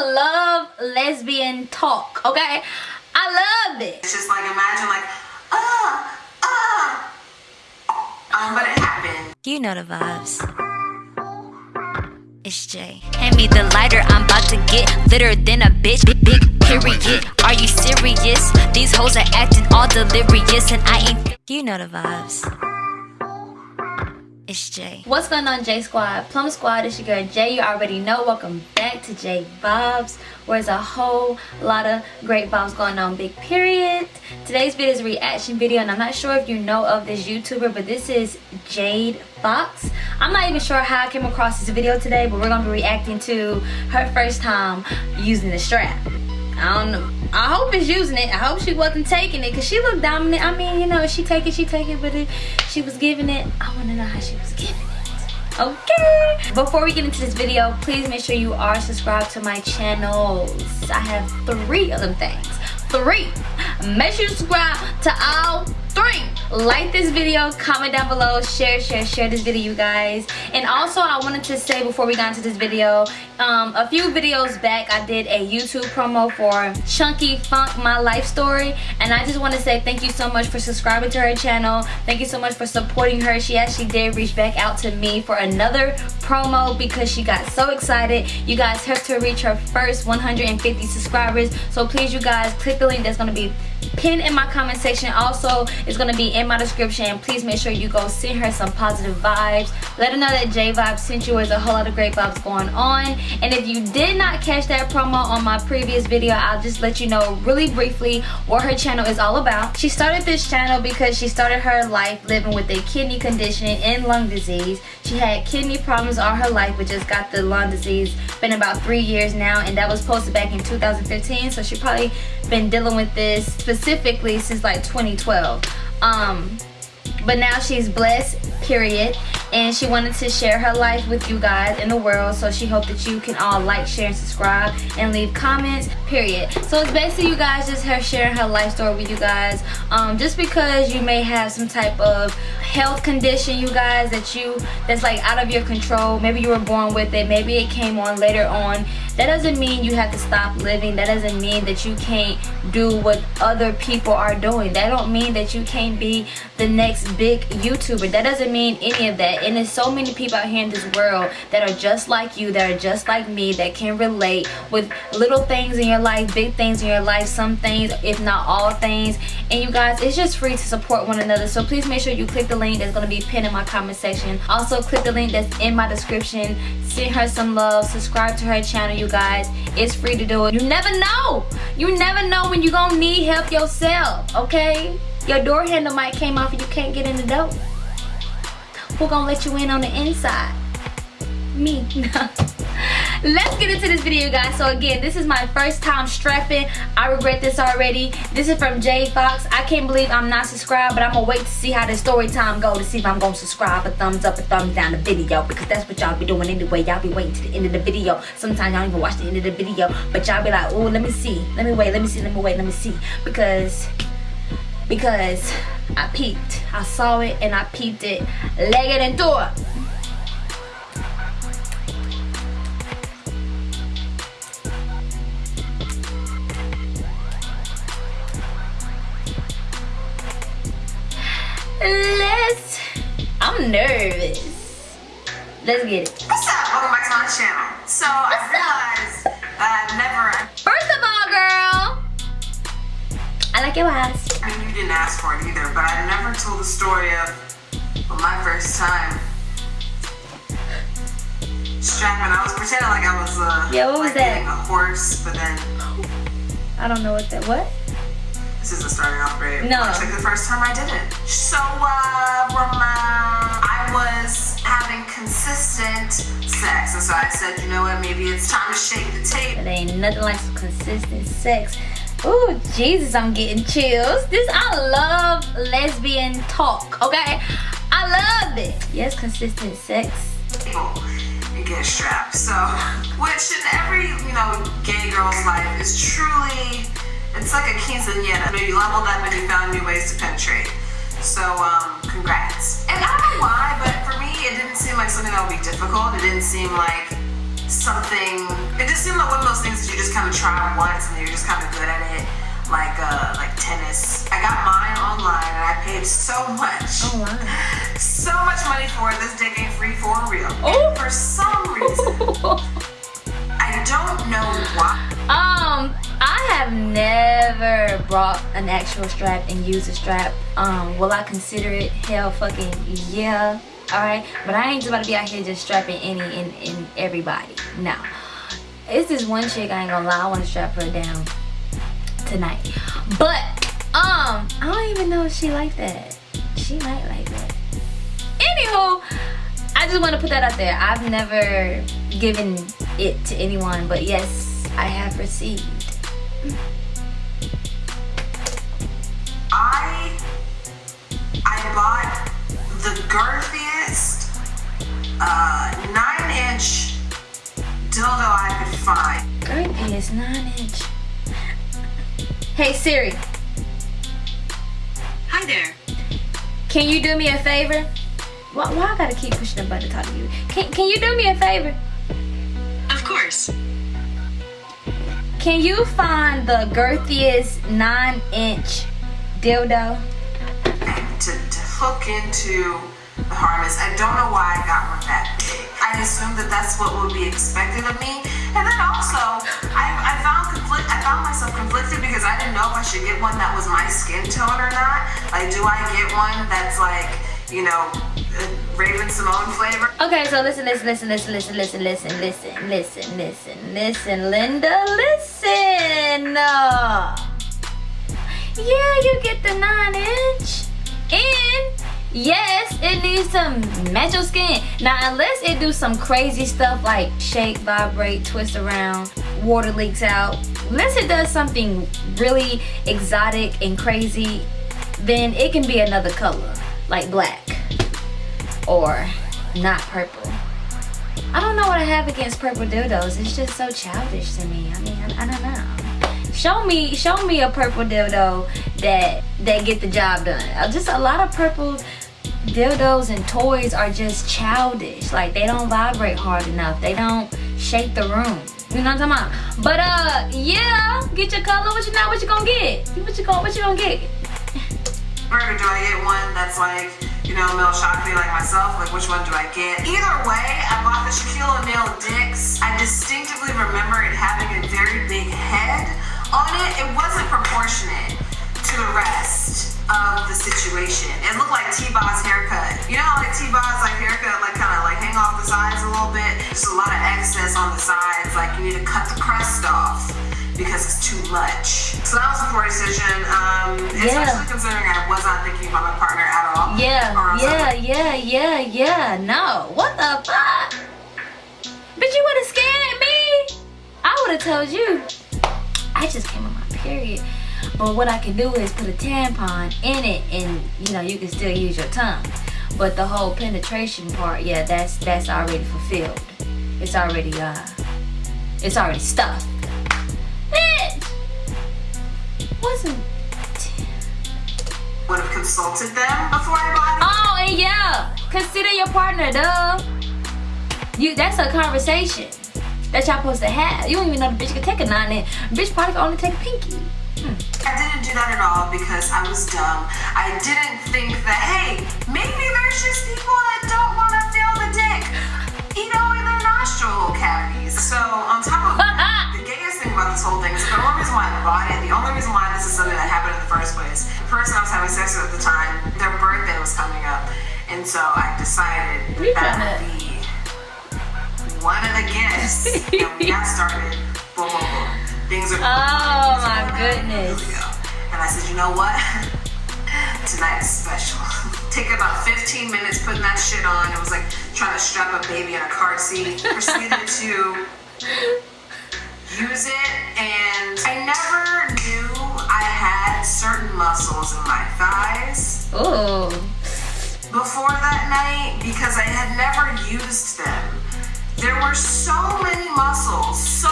I love lesbian talk, okay? I love it. It's just like imagine like, ah, ah. Um, but it happened. You know the vibes. It's Jay. Hand me the lighter, I'm about to get litter than a bitch. Big, big period. Are you serious? These hoes are acting all delirious, and I ain't. You know the vibes. It's Jay. What's going on, J Squad? Plum Squad, it's your girl Jay. You already know. Welcome back to J Vibes, where there's a whole lot of great vibes going on. Big period. Today's video is a reaction video, and I'm not sure if you know of this YouTuber, but this is Jade Fox. I'm not even sure how I came across this video today, but we're gonna be reacting to her first time using the strap. I don't know. I hope it's using it. I hope she wasn't taking it because she looked dominant. I mean, you know, she take it, she take it, but she was giving it, I want to know how she was giving it. Okay. Before we get into this video, please make sure you are subscribed to my channels. I have three of them things. Three. Make sure you subscribe to all three. Like this video comment down below share share share this video you guys. And also i wanted to say before we got into this video um, a few videos back i did a youtube promo for chunky funk my life story. And i just want to say thank you so much for subscribing to her channel. Thank you so much for supporting her. She actually did reach back out to me for another promo because she got so excited. You guys helped her reach her first 150 subscribers. So please you guys click the link that's going to be pinned in my comment section. Also it's going to be in my description. Please make sure you go send her some positive vibes. Let her know that j vibes sent you there's a whole lot of great vibes going on. And if you did not catch that promo on my previous video i'll just let you know really briefly what her channel is all about. She started this channel because she started her life living with a kidney condition and lung disease. She had kidney problems all her life but just got the lung disease. Been about three years now and that was posted back in 2015 so she probably been dealing with this specifically since like 2012 um but now she's blessed period. And she wanted to share her life with you guys in the world. So she hoped that you can all like share and subscribe and leave comments period. So it's basically you guys just her sharing her life story with you guys. Um, just because you may have some type of health condition you guys that you that's like out of your control. Maybe you were born with it. Maybe it came on later on. That doesn't mean you have to stop living. That doesn't mean that you can't do what other people are doing. That don't mean that you can't be the next big youtuber. That doesn't mean any of that. And there's so many people out here in this world that are just like you that are just like me that can relate with little things in your life big things in your life some things if not all things. And you guys it's just free to support one another. So please make sure you click the link that's going to be pinned in my comment section. Also click the link that's in my description. Send her some love. Subscribe to her channel you guys. It's free to do it. You never know. You never know when you're gonna need help yourself okay? Your door handle might came off and you can't get in the door who gonna let you in on the inside? Me. Let's get into this video, guys. So again, this is my first time strapping. I regret this already. This is from Jade Fox. I can't believe I'm not subscribed, but I'm gonna wait to see how the story time go to see if I'm gonna subscribe, a thumbs up, a thumbs down the video, because that's what y'all be doing anyway. Y'all be waiting to the end of the video. Sometimes y'all even watch the end of the video, but y'all be like, oh, let me see, let me wait, let me see, let me wait, let me see, because because I peeped. I saw it and I peeped it. Leg it into it. Let's. I'm nervous. Let's get it. What's up? Welcome back to my channel. So I realized that I've never. I like your eyes. I mean, you didn't ask for it either, but I never told the story of my first time strapping. I was pretending like I was uh, yeah, what was like that? a horse, but then I don't know what that. What? This isn't starting off great. No. It's like the first time I did it. So, uh, I was having consistent sex, and so I said, you know what? Maybe it's time to shake the tape. It ain't nothing like some consistent sex. Oh Jesus, I'm getting chills. This, I love lesbian talk, okay? I love it. Yes, consistent sex. And get strapped. So, which in every, you know, gay girl's life is truly, it's like a quinceañera. You know, you leveled up and you found new ways to penetrate. So, um, congrats. And I don't know why, but for me, it didn't seem like something that would be difficult. It didn't seem like something. It just seemed like one of those things that you just kind of try once and you're just kind of good at it, like uh, like tennis. I got mine online and I paid so much, Oh wow. so much money for it. This dick ain't free for real. Oh. For some reason, I don't know why. Um, I have never brought an actual strap and used a strap. Um, will I consider it? Hell fucking yeah. Alright? But I ain't just about to be out here just strapping any and, and everybody. No. It's this one chick I ain't gonna lie, I wanna strap her down tonight. But um, I don't even know if she like that. She might like that. Anywho, I just want to put that out there. I've never given it to anyone, but yes, I have received. I I bought the girthiest uh, nine inch dildo I could find. Girthy is nine inch. Hey Siri, Hi there. can you do me a favor? Why, why I gotta keep pushing the button to talk to you? Can, can you do me a favor? Of course. Can you find the girthiest nine inch dildo? To, to hook into harness, I don't know why I got one that big. I assumed that that's what would be expected of me. And then also, I, I found conflict. I found myself conflicted because I didn't know if I should get one that was my skin tone or not. Like, do I get one that's like, you know, Raven-Symoné flavor? Okay, so listen, listen, listen, listen, listen, listen, listen, listen, listen, listen, listen, Linda, listen. Uh, yeah, you get the nine inch, and yes, it needs match your skin. Now, unless it do some crazy stuff like shake, vibrate, twist around, water leaks out. Unless it does something really exotic and crazy, then it can be another color, like black or not purple. I don't know what I have against purple dildos. It's just so childish to me. I mean, I, I don't know. Show me, show me a purple dildo that that get the job done. Uh, Just a lot of purple dildos and toys are just childish. Like they don't vibrate hard enough. They don't shake the room. You know what I'm talking about? But uh, yeah, get your color. What you not? What you gonna get? What you gonna? What you gonna get? Or do I get one that's like, you know, Mel Shockley like myself? Like, which one do I get? Either way, I bought the Shaquille O'Neal Dix. I distinctively remember it having a very big head on it. It wasn't proportionate to the rest of the situation. It looked like T-Boz's haircut. You know how like T-Boz's like haircut like kind of like hang off the sides a little bit? Just a lot of excess on the sides. Like you need to cut the crust off because it's too much. So that was a poor decision, um, Yeah. especially considering I was not thinking about my partner at all. Yeah, Or else I yeah, would- yeah, yeah, yeah. No, what the fuck? But you would have scared me. I would have told you. I just came on my period. But what I can do is put a tampon in it, and you know you can still use your tongue. But the whole penetration part, yeah, that's that's already fulfilled. It's already uh, it's already stuffed. Bitch, wasn't. would have consulted them before I bought it. Oh, and yeah, consider your partner, duh. You, that's a conversation that y'all supposed to have. You don't even know the bitch could take a nine in. Bitch probably can only take a pinky. I didn't do that at all because I was dumb. I didn't think that, hey, maybe there's just people that don't want to feel the dick, you know, in their nostril cavities. So on top of that, the gayest thing about this whole thing is the only reason why I bought it, the only reason why this is something that happened in the first place, the person I was having sex with at the time, their birthday was coming up. And so I decided that tryna- would be one of the guests and we got started. Boom, boom, boom. Things are Oh, my goodness. Go. And I said, you know what? Tonight is special. Take about 15 minutes putting that shit on. It was like trying to strap a baby in a car seat. Proceeded to use it, and I never knew I had certain muscles in my thighs Ooh. before that night because I had never used them. There were so many muscles, so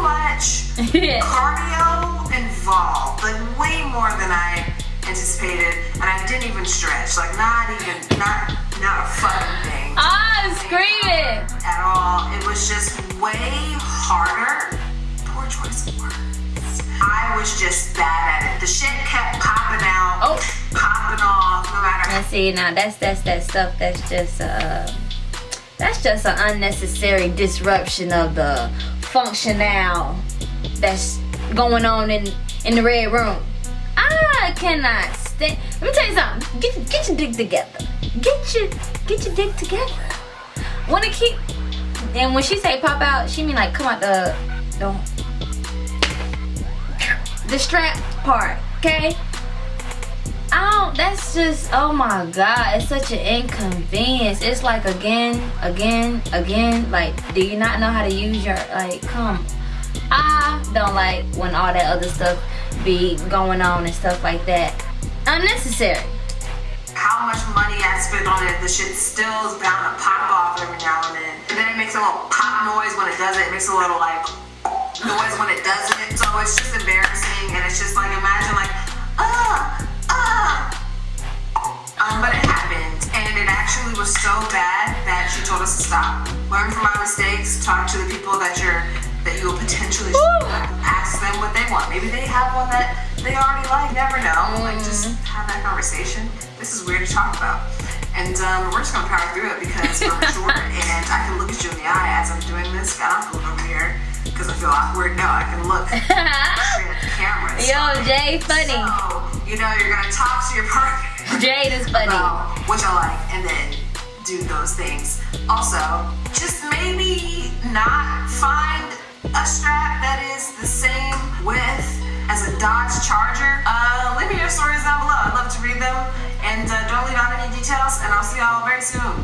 much cardio involved, like way more than I anticipated, and I didn't even stretch, like not even not Not a fucking thing. I'm screaming. At all. It was just way harder. Poor choice of words. I was just bad at it. The shit kept popping out, Oh. popping off, no matter And see now that's that's that stuff that's just uh that's just an unnecessary disruption of the functional that's going on in in the red room. I cannot stand. Let me tell you something. Get get your dick together. Get your get your dick together. Wanna keep? And when she say pop out, she mean like come out the the the strap part. Okay. Don't, that's just, oh my God, it's such an inconvenience. It's like again, again, again, like, do you not know how to use your, like, come. I don't like when all that other stuff be going on and stuff like that. Unnecessary. how much money I spent on it. The shit still is bound to pop off every now and then. And then it makes a little pop noise when it does it. It makes a little like noise when it doesn't. So it's just embarrassing and it's just like imagine like ah. Um, but it happened and it actually was so bad that she told us to stop. Learn from our mistakes. Talk to the people that you're that you will potentially ask them what they want. Maybe they have one that they already like. Never know. Like just have that conversation. This is weird to talk about. And um, we're just gonna power through it because we're mature and I can look at you in the eye as I'm doing this. I don't have to look over here because I feel awkward. No, I can look straight at the camera. Yo. Jay, funny. So, you know, you're gonna talk to your partner Jade is funny. about what y'all like and then do those things. Also, just maybe not find a strap that is the same width as a Dodge Charger. Uh, leave me your stories down below. I'd love to read them. And uh, don't leave out any details. And I'll see y'all very soon.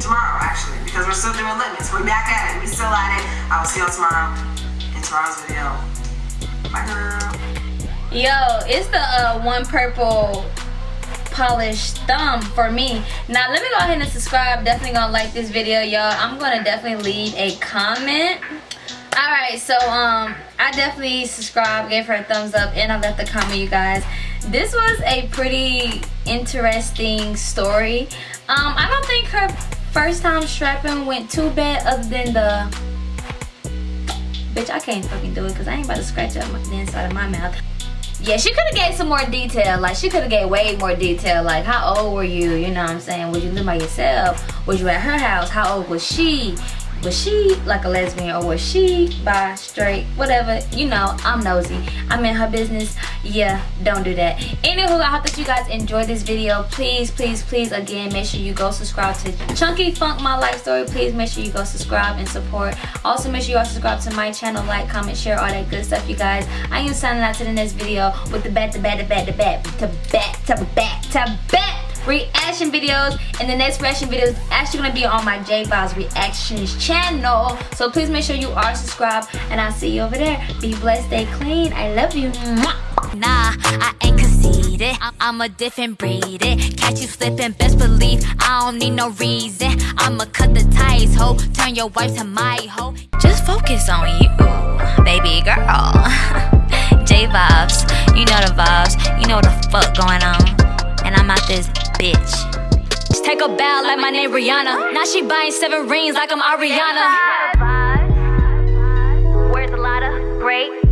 Tomorrow, actually, because we're still doing limits. We're back at it. We're still at it. I will see y'all tomorrow in tomorrow's video. Bye, girl. Yo, it's the uh, one purple polished thumb for me. Now let me go ahead and subscribe. Definitely gonna like this video, y'all. I'm gonna definitely leave a comment. Alright, so um I definitely subscribed, gave her a thumbs up, and I left a comment, you guys. This was a pretty interesting story. Um, I don't think her first time strapping went too bad other than the Bitch, I can't fucking do it because I ain't about to scratch up the inside of my mouth. Yeah, she could have gave some more detail. Like, she could have gave way more detail. Like, how old were you? You know what I'm saying? Was you live by yourself? Was you at her house? How old was she? Was she like a lesbian or was she bi, straight, whatever? You know, I'm nosy. I'm in her business. Yeah, don't do that. Anywho, I hope that you guys enjoyed this video. Please, please, please, again, make sure you go subscribe to Chunky Funk My Life Story. Please make sure you go subscribe and support. Also, make sure you all subscribe to my channel, like, comment, share, all that good stuff, you guys. I am signing out to the next video with the bat, the bat, the bat, the bat, to bat, to bat, to bat reaction videos and the next reaction video is actually going to be on my J Vibes reactions channel so please make sure you are subscribed and I'll see you over there be blessed stay clean I love you Nah, I ain't conceited. I'm a different breed. It. Catch you slipping, best believe I don't need no reason. I'ma cut the ties, ho. Turn your wife to my hoe. Just focus on you, baby girl. J vibes, you know the vibes. You know the fuck going on. And I'm out this bitch. Just take a bow like my name Rihanna. Now she buying seven rings like I'm Ariana. Where's a lot of great